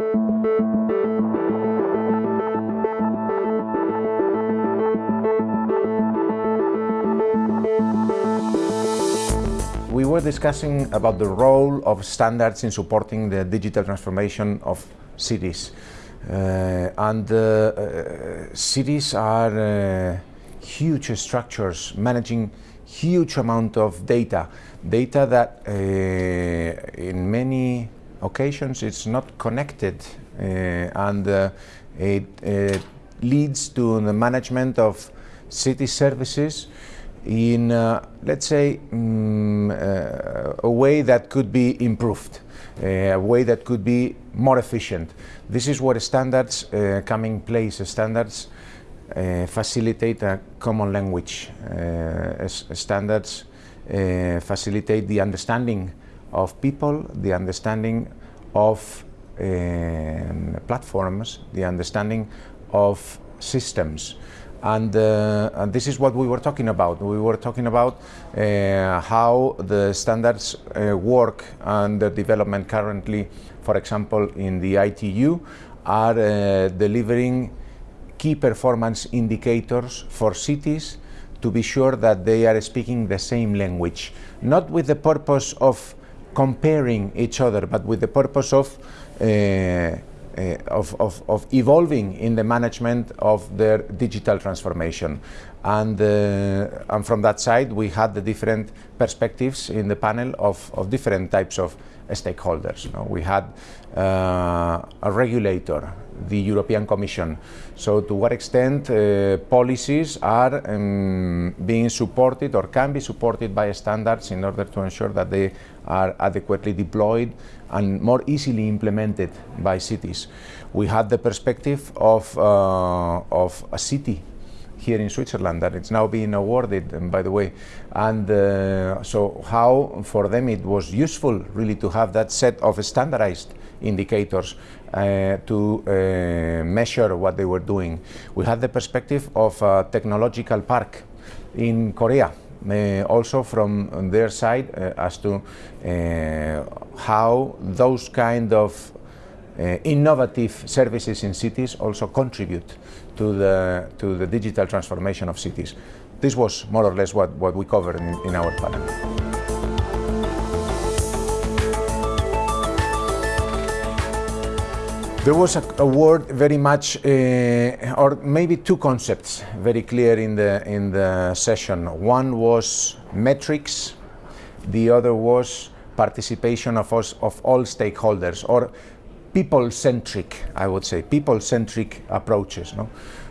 We were discussing about the role of standards in supporting the digital transformation of cities. Uh, and uh, uh, cities are uh, huge structures managing huge amount of data, data that uh, in many occasions it's not connected uh, and it leads to the management of city services in, uh, let's say, um, uh, a way that could be improved, uh, a way that could be more efficient. This is where standards uh, come in place. Standards uh, facilitate a common language. Uh, standards facilitate the understanding of people, the understanding of um, platforms, the understanding of systems. And, uh, and, this is what we were talking about. We were talking about uh, how the standards uh, work the development currently, for example, in the ITU, are uh, delivering key performance indicators for cities to be sure that they are speaking the same language, not with the purpose of comparing each other, but with the purpose of uh, uh, of, of, of, evolving in the management of their digital transformation. And, uh, and from that side, we had the different perspectives in the panel of, of different types of stakeholders. You know, we had uh, a regulator, the European Commission. So to what extent uh, policies are um, being supported or can be supported by standards in order to ensure that they are adequately deployed and more easily implemented by cities. We had the perspective of, uh, of a city here in Switzerland that it's now being awarded, um, by the way. And uh, so how for them it was useful really to have that set of standardized indicators uh, to uh, measure what they were doing. We had the perspective of a technological park in Korea. Uh, also from their side uh, as to uh, how those kind of innovative services in cities also contribute to the, to the digital transformation of cities. This was more or less what, what we covered in, in our panel. There was a, a word very much, uh, or maybe two concepts very clear in the, in the session. One was metrics, the other was participation of, us, of all stakeholders, or people-centric, I would say, people-centric approaches. No?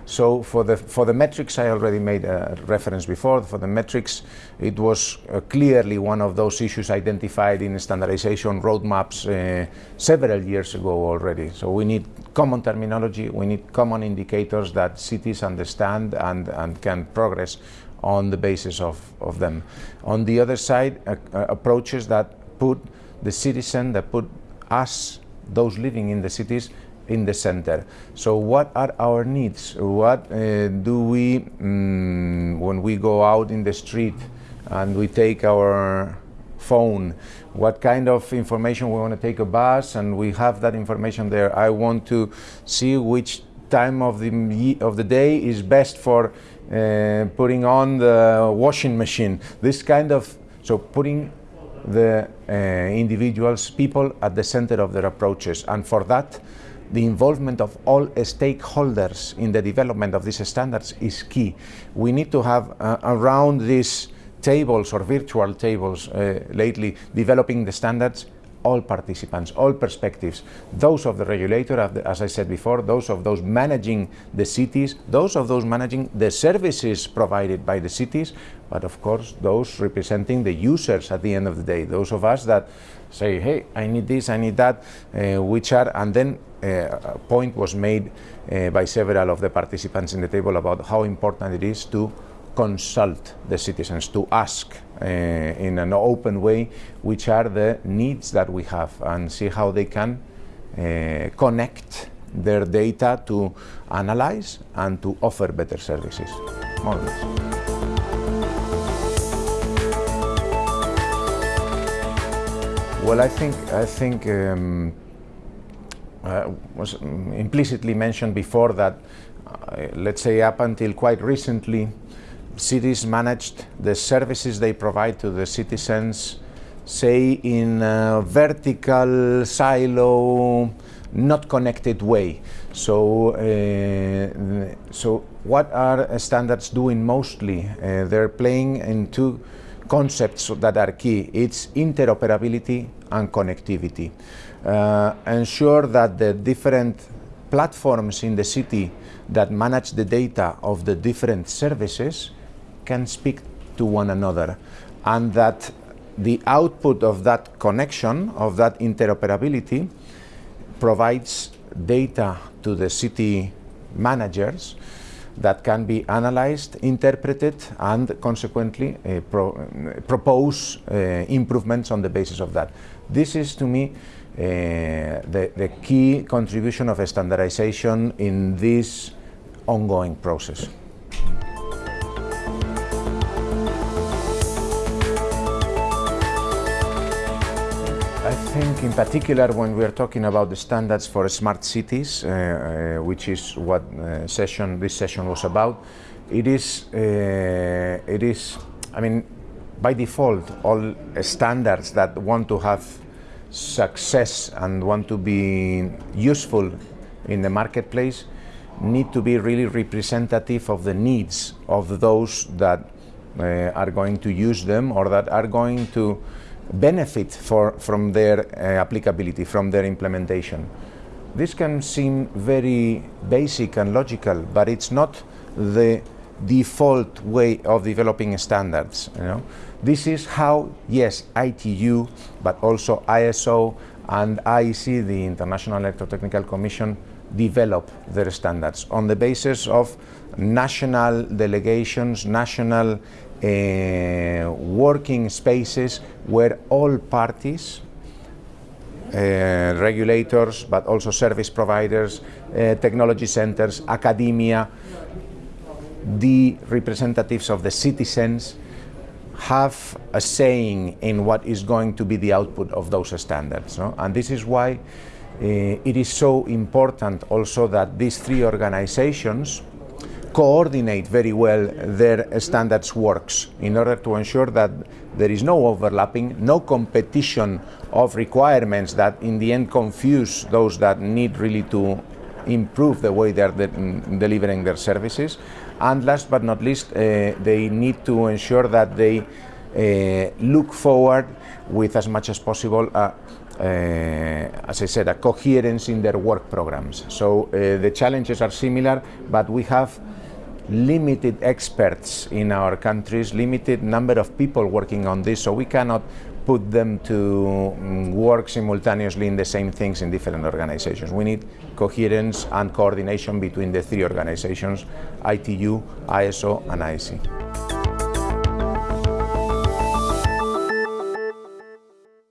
So for the, for the metrics, I already made a reference before. For the metrics, it was uh, clearly one of those issues identified in standardization roadmaps uh, several years ago already. So we need common terminology, we need common indicators that cities understand and, and can progress on the basis of, of them. On the other side, uh, uh approaches that put the citizen, that put us those living in the cities in the center. So what are our needs? What uh, do we, mm, when we go out in the street and we take our phone, what kind of information we want to take a bus and we have that information there. I want to see which time of the, of the day is best for uh, putting on the washing machine. This kind of, so putting the uh, individuals, people at the center of their approaches. And for that, the involvement of all stakeholders in the development of these standards is key. We need to have uh, around these tables or virtual tables uh, lately developing the standards all participants, all perspectives, those of the regulator, as I said before, those of those managing the cities, those of those managing the services provided by the cities, but of course those representing the users at the end of the day, those of us that say, hey, I need this, I need that, uh, which are, and then uh, a point was made uh, by several of the participants in the table about how important it is to consult the citizens, to ask uh, in an open way which are the needs that we have and see how they can uh, connect their data to analyze and to offer better services. Well, I think I think um, uh, was implicitly mentioned before that, uh, let's say up until quite recently, cities managed the services they provide to the citizens, say in a vertical silo, not connected way. So, uh, so what are standards doing mostly? Uh, they're playing in two concepts that are key. It's interoperability and connectivity. Uh, ensure that the different platforms in the city that manage the data of the different services can speak to one another and that the output of that connection, of that interoperability, provides data to the city managers that can be analyzed, interpreted, and consequently uh, pro uh, propose uh, improvements on the basis of that. This is, to me, uh, the, the key contribution of standardization in this ongoing process. I think in particular when we are talking about the standards for smart cities, uh, uh, which is what uh, session this session was about, it is, uh, it is, I mean, by default, all standards that want to have success and want to be useful in the marketplace need to be really representative of the needs of those that uh, are going to use them or that are going to benefit for, from their uh, applicability, from their implementation. This can seem very basic and logical, but it's not the default way of developing standards. You know? This is how, yes, ITU, but also ISO and IEC, the International Electrotechnical Commission, develop their standards on the basis of national delegations, national uh, working spaces where all parties, uh, regulators, but also service providers, uh, technology centers, academia, the representatives of the citizens have a saying in what is going to be the output of those standards. No? And this is why uh, it is so important also that these three organizations coordinate very well their standards works in order to ensure that there is no overlapping, no competition of requirements that in the end confuse those that need really to improve the way they're de delivering their services. And last but not least, uh, they need to ensure that they uh, look forward with as much as possible uh, uh, as I said, a coherence in their work programs. So uh, the challenges are similar, but we have limited experts in our countries, limited number of people working on this, so we cannot put them to mm, work simultaneously in the same things in different organizations. We need coherence and coordination between the three organizations, ITU, ISO and IEC.